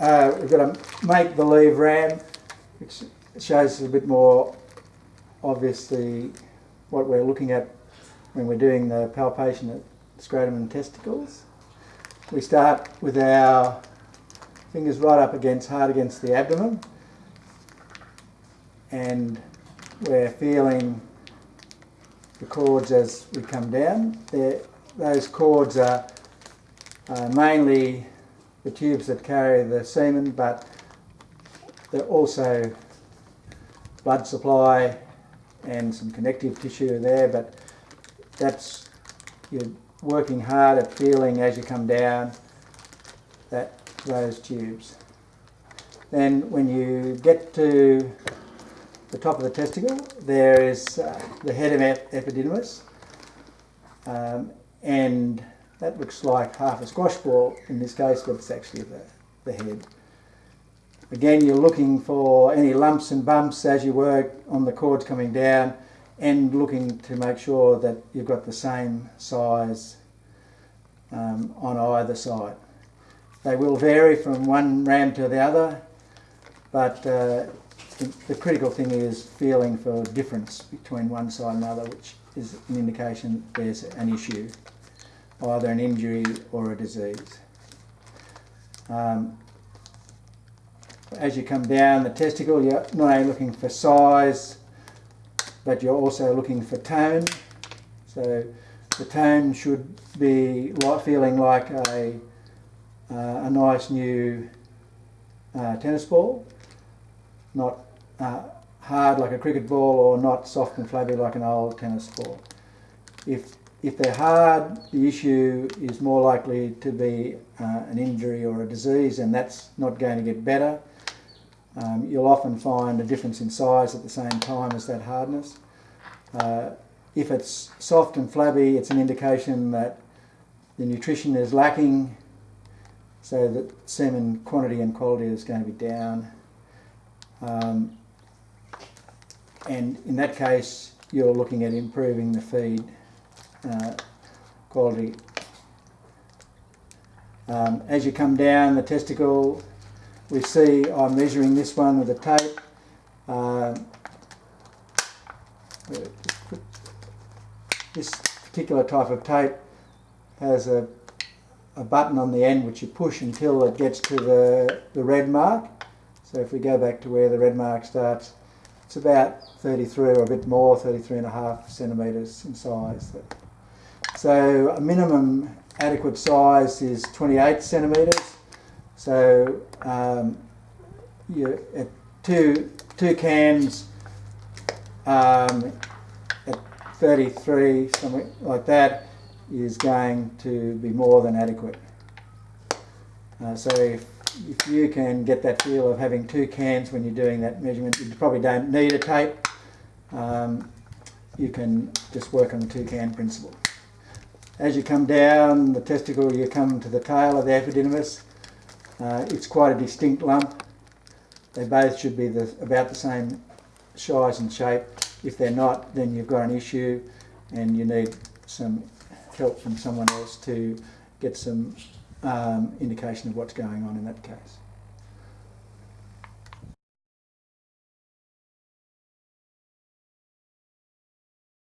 uh, we've got a make-believe ram, which shows a bit more obviously what we're looking at when we're doing the palpation at scrotum and testicles. We start with our fingers right up against, hard against the abdomen, and we're feeling the cords as we come down. They're, those cords are uh, mainly the tubes that carry the semen, but they're also blood supply and some connective tissue there, but that's you're working hard at feeling as you come down that those tubes. Then when you get to the top of the testicle, there is uh, the head of epididymis, um, and that looks like half a squash ball in this case, but it's actually the, the head. Again, you're looking for any lumps and bumps as you work on the cords coming down and looking to make sure that you've got the same size um, on either side. They will vary from one ram to the other, but uh, the critical thing is feeling for difference between one side and another, which is an indication there's an issue either an injury or a disease. Um, as you come down the testicle, you're not only looking for size, but you're also looking for tone. So the tone should be like, feeling like a, uh, a nice new uh, tennis ball, not uh, hard like a cricket ball or not soft and flabby like an old tennis ball. If if they're hard, the issue is more likely to be uh, an injury or a disease, and that's not going to get better. Um, you'll often find a difference in size at the same time as that hardness. Uh, if it's soft and flabby, it's an indication that the nutrition is lacking, so that semen quantity and quality is going to be down. Um, and in that case, you're looking at improving the feed uh, quality. Um, as you come down the testicle, we see I'm measuring this one with a tape. Uh, this particular type of tape has a, a button on the end which you push until it gets to the, the red mark. So if we go back to where the red mark starts, it's about 33 or a bit more, 33 and a half centimetres in size. So a minimum adequate size is 28 centimetres. So um, you, at two, two cans um, at 33, something like that, is going to be more than adequate. Uh, so if, if you can get that feel of having two cans when you're doing that measurement, you probably don't need a tape. Um, you can just work on the two can principle. As you come down the testicle, you come to the tail of the epididymis. Uh, it's quite a distinct lump. They both should be the, about the same size and shape. If they're not, then you've got an issue and you need some help from someone else to get some um, indication of what's going on in that case.